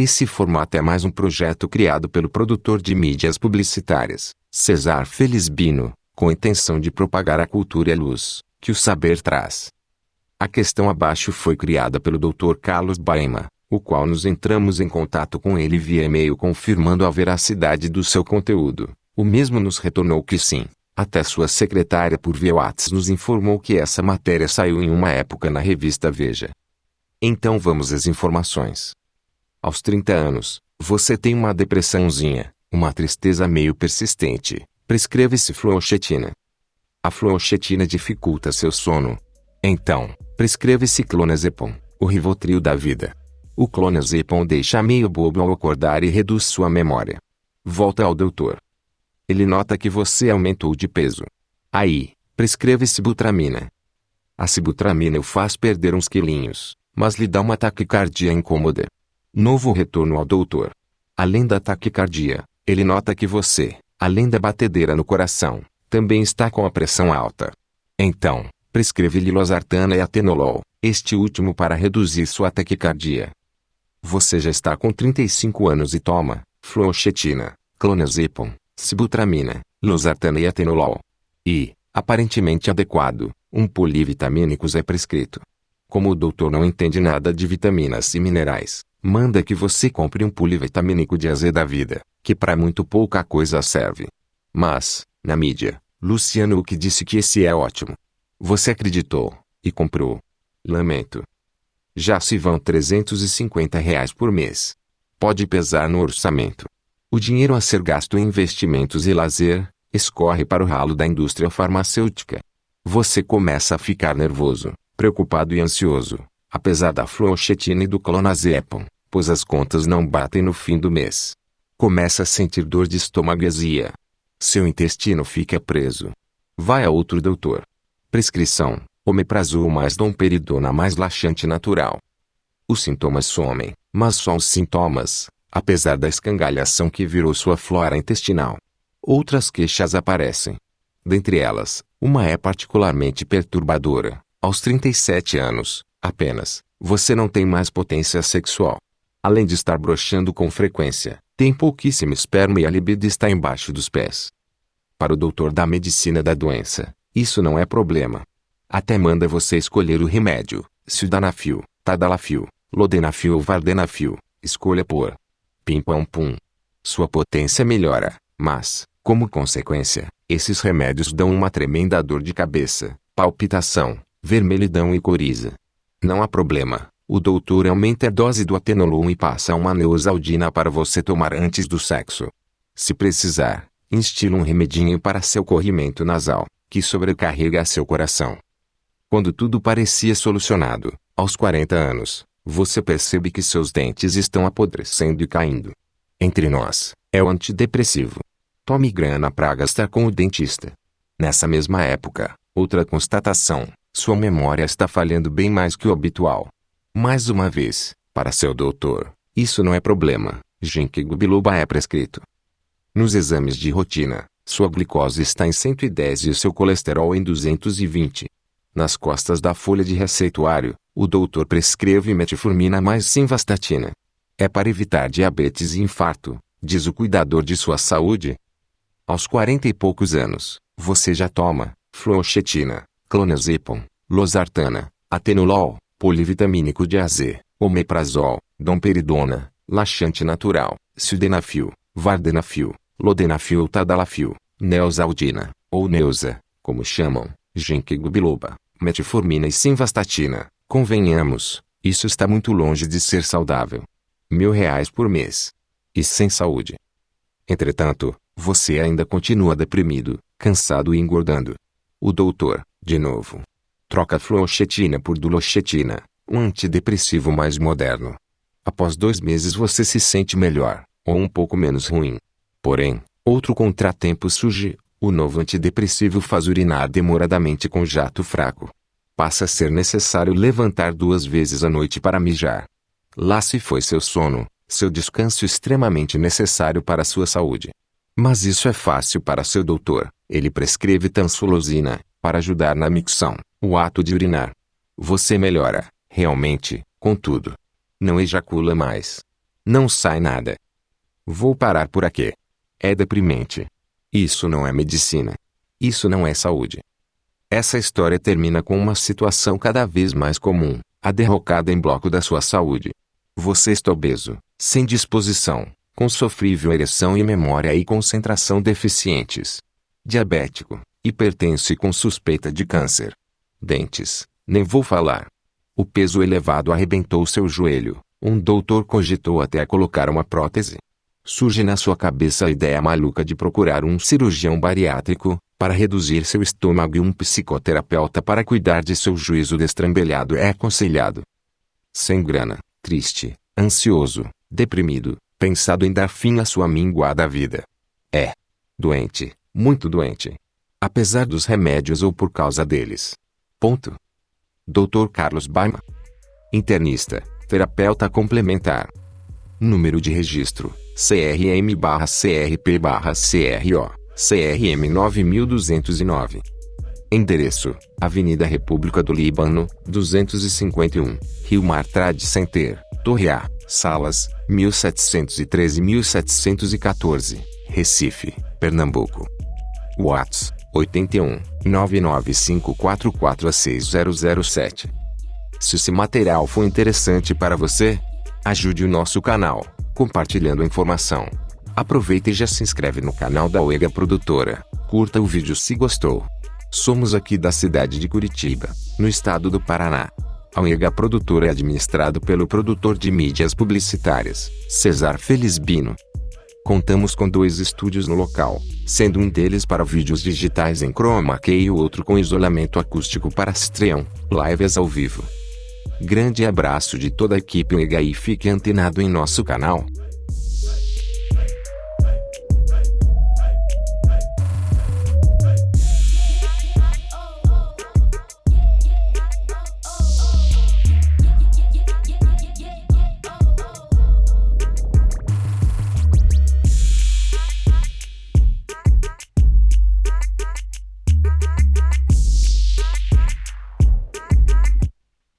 Esse formato é mais um projeto criado pelo produtor de mídias publicitárias, Cesar Felizbino, com a intenção de propagar a cultura e a luz, que o saber traz. A questão abaixo foi criada pelo Dr. Carlos Baema, o qual nos entramos em contato com ele via e-mail confirmando a veracidade do seu conteúdo. O mesmo nos retornou que sim. Até sua secretária por via WhatsApp nos informou que essa matéria saiu em uma época na revista Veja. Então vamos às informações. Aos 30 anos, você tem uma depressãozinha, uma tristeza meio persistente. Prescreve-se fluoxetina. A fluoxetina dificulta seu sono. Então, prescreve-se clonazepam, o rivotril da vida. O clonazepam deixa meio bobo ao acordar e reduz sua memória. Volta ao doutor. Ele nota que você aumentou de peso. Aí, prescreve sibutramina. A sibutramina o faz perder uns quilinhos, mas lhe dá uma taquicardia incômoda. Novo retorno ao doutor. Além da taquicardia, ele nota que você, além da batedeira no coração, também está com a pressão alta. Então, prescreve-lhe losartana e atenolol, este último para reduzir sua taquicardia. Você já está com 35 anos e toma fluoxetina, clonazepam, sibutramina, losartana e atenolol. E, aparentemente adequado, um polivitamínicos é prescrito. Como o doutor não entende nada de vitaminas e minerais, manda que você compre um polivitamínico de aze da vida, que para muito pouca coisa serve. Mas, na mídia, Luciano que disse que esse é ótimo. Você acreditou, e comprou. Lamento. Já se vão 350 reais por mês. Pode pesar no orçamento. O dinheiro a ser gasto em investimentos e lazer, escorre para o ralo da indústria farmacêutica. Você começa a ficar nervoso, preocupado e ansioso, apesar da fluoxetina e do clonazepam, pois as contas não batem no fim do mês. Começa a sentir dor de estômago e azia. Seu intestino fica preso. Vai a outro doutor. Prescrição, omeprazol mais domperidona mais laxante natural. Os sintomas somem, mas só os sintomas, apesar da escangalhação que virou sua flora intestinal. Outras queixas aparecem. Dentre elas, uma é particularmente perturbadora. Aos 37 anos, apenas, você não tem mais potência sexual. Além de estar broxando com frequência, tem pouquíssimo esperma e a libido está embaixo dos pés. Para o doutor da medicina da doença, isso não é problema. Até manda você escolher o remédio, sildanafil, tadalafil, lodenafil ou vardenafil, escolha por pim pam pum. Sua potência melhora, mas, como consequência, esses remédios dão uma tremenda dor de cabeça, palpitação, vermelhidão e coriza. Não há problema, o doutor aumenta a dose do atenolol e passa uma neosaldina para você tomar antes do sexo. Se precisar, instila um remedinho para seu corrimento nasal, que sobrecarrega seu coração. Quando tudo parecia solucionado, aos 40 anos, você percebe que seus dentes estão apodrecendo e caindo. Entre nós, é o antidepressivo. Tome grana para gastar com o dentista. Nessa mesma época, outra constatação, sua memória está falhando bem mais que o habitual. Mais uma vez, para seu doutor, isso não é problema, ginkgo biloba é prescrito. Nos exames de rotina, sua glicose está em 110 e seu colesterol em 220. Nas costas da folha de receituário, o doutor prescreve metformina mais simvastatina. É para evitar diabetes e infarto, diz o cuidador de sua saúde. Aos 40 e poucos anos, você já toma fluoxetina, clonazepam, losartana, atenolol, polivitamínico de AZ, omeprazol, domperidona, laxante natural, sildenafil, vardenafil, lodenafil ou tadalafil, neosaldina, ou neusa, como chamam, ginkgo biloba, metformina e simvastatina, convenhamos, isso está muito longe de ser saudável. Mil reais por mês. E sem saúde. Entretanto, você ainda continua deprimido, cansado e engordando. O doutor, de novo, troca fluoxetina por duloxetina, um antidepressivo mais moderno. Após dois meses você se sente melhor, ou um pouco menos ruim. Porém, outro contratempo surge, o novo antidepressivo faz urinar demoradamente com jato fraco. Passa a ser necessário levantar duas vezes à noite para mijar. Lá se foi seu sono, seu descanso extremamente necessário para sua saúde. Mas isso é fácil para seu doutor, ele prescreve tansulosina, para ajudar na micção, o ato de urinar. Você melhora, realmente, contudo. Não ejacula mais. Não sai nada. Vou parar por aqui. É deprimente. Isso não é medicina. Isso não é saúde. Essa história termina com uma situação cada vez mais comum, a derrocada em bloco da sua saúde. Você está obeso, sem disposição, com sofrível ereção e memória e concentração deficientes. Diabético, hipertenso com suspeita de câncer. Dentes, nem vou falar. O peso elevado arrebentou seu joelho. Um doutor cogitou até colocar uma prótese. Surge na sua cabeça a ideia maluca de procurar um cirurgião bariátrico, para reduzir seu estômago e um psicoterapeuta para cuidar de seu juízo destrambelhado é aconselhado. Sem grana, triste, ansioso, deprimido, pensado em dar fim à sua minguada vida. É. Doente, muito doente. Apesar dos remédios ou por causa deles. Ponto. Dr. Carlos Baima. Internista, terapeuta complementar. Número de registro: CRM/CRP/CRO. CRM 9209. Endereço: Avenida República do Líbano, 251, Rio Mar Trade Center, Torre A, Salas, 1713-1714, Recife, Pernambuco. Whats: 81 995446007. Se esse material foi interessante para você, ajude o nosso canal, compartilhando a informação. Aproveita e já se inscreve no canal da Oega Produtora. Curta o vídeo se gostou. Somos aqui da cidade de Curitiba, no estado do Paraná. A Oega Produtora é administrado pelo produtor de mídias publicitárias, Cesar Felizbino. Contamos com dois estúdios no local, sendo um deles para vídeos digitais em chroma key e o outro com isolamento acústico para stream, lives ao vivo. Grande abraço de toda a equipe Oega e fique antenado em nosso canal.